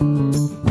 you